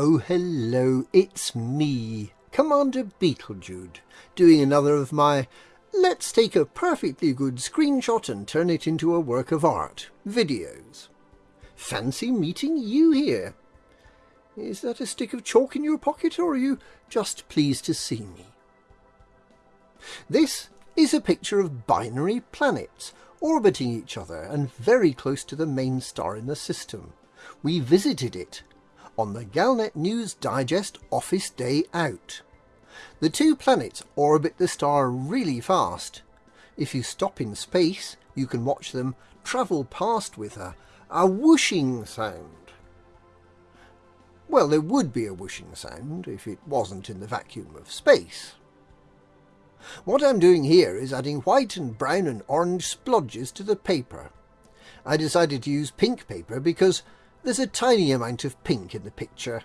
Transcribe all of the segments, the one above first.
Oh, hello, it's me, Commander Beetlejude, doing another of my let's take a perfectly good screenshot and turn it into a work of art videos. Fancy meeting you here. Is that a stick of chalk in your pocket, or are you just pleased to see me? This is a picture of binary planets orbiting each other and very close to the main star in the system. We visited it on the Galnet News Digest Office Day Out. The two planets orbit the star really fast. If you stop in space, you can watch them travel past with a, a whooshing sound. Well, there would be a whooshing sound if it wasn't in the vacuum of space. What I'm doing here is adding white and brown and orange splodges to the paper. I decided to use pink paper because there's a tiny amount of pink in the picture,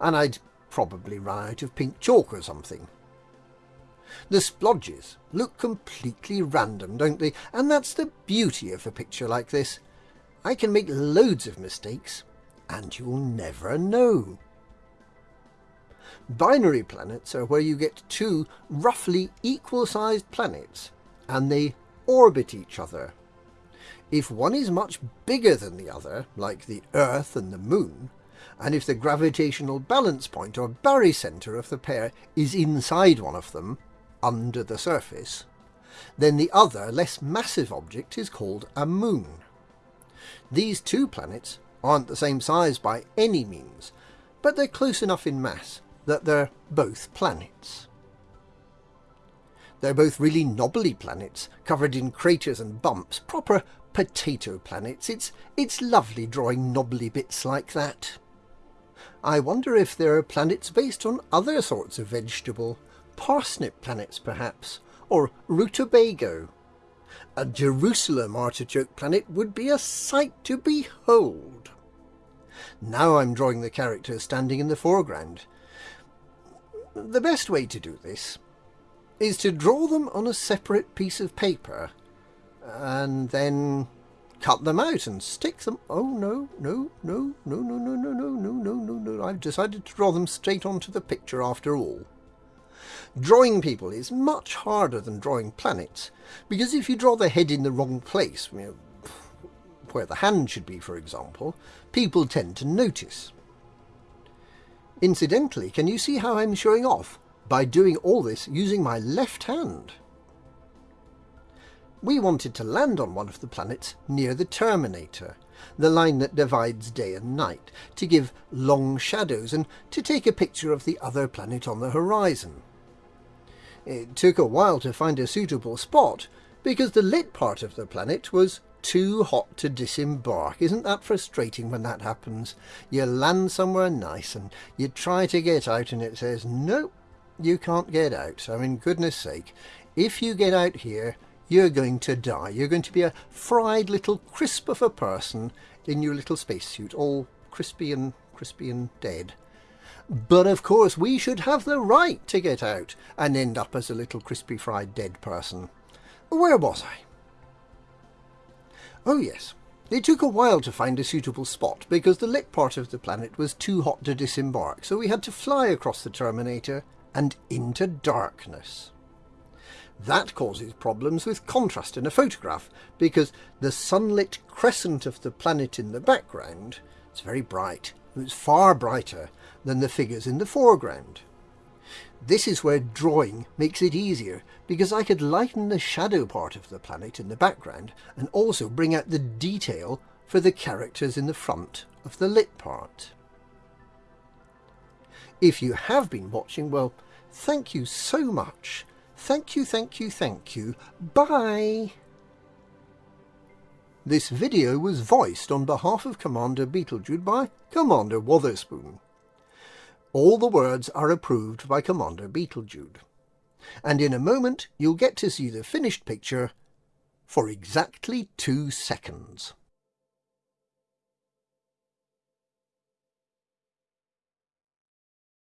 and I'd probably run out of pink chalk or something. The splodges look completely random, don't they? And that's the beauty of a picture like this. I can make loads of mistakes, and you'll never know. Binary planets are where you get two roughly equal-sized planets, and they orbit each other if one is much bigger than the other, like the Earth and the Moon, and if the gravitational balance point or barycenter of the pair is inside one of them, under the surface, then the other, less massive object is called a moon. These two planets aren't the same size by any means, but they're close enough in mass that they're both planets. They're both really knobbly planets, covered in craters and bumps, proper potato planets. It's, it's lovely drawing knobbly bits like that. I wonder if there are planets based on other sorts of vegetable. Parsnip planets, perhaps, or rutabago. A Jerusalem artichoke planet would be a sight to behold. Now I'm drawing the characters standing in the foreground. The best way to do this is to draw them on a separate piece of paper and then cut them out and stick them. Oh, no, no, no, no, no, no, no, no, no, no, no, no. I've decided to draw them straight onto the picture after all. Drawing people is much harder than drawing planets, because if you draw the head in the wrong place, you know, where the hand should be, for example, people tend to notice. Incidentally, can you see how I'm showing off? By doing all this using my left hand. We wanted to land on one of the planets near the Terminator, the line that divides day and night, to give long shadows and to take a picture of the other planet on the horizon. It took a while to find a suitable spot, because the lit part of the planet was too hot to disembark. Isn't that frustrating when that happens? You land somewhere nice and you try to get out and it says, nope, you can't get out. I mean, goodness sake, if you get out here, you're going to die. You're going to be a fried little crisp of a person in your little spacesuit, all crispy and crispy and dead. But of course, we should have the right to get out and end up as a little crispy fried dead person. Where was I? Oh yes, it took a while to find a suitable spot because the lit part of the planet was too hot to disembark, so we had to fly across the Terminator and into darkness. That causes problems with contrast in a photograph because the sunlit crescent of the planet in the background is very bright. It's far brighter than the figures in the foreground. This is where drawing makes it easier because I could lighten the shadow part of the planet in the background and also bring out the detail for the characters in the front of the lit part. If you have been watching, well, thank you so much. Thank you, thank you, thank you. Bye! This video was voiced on behalf of Commander Beetlejude by Commander Wotherspoon. All the words are approved by Commander Beetlejude. And in a moment you'll get to see the finished picture for exactly two seconds.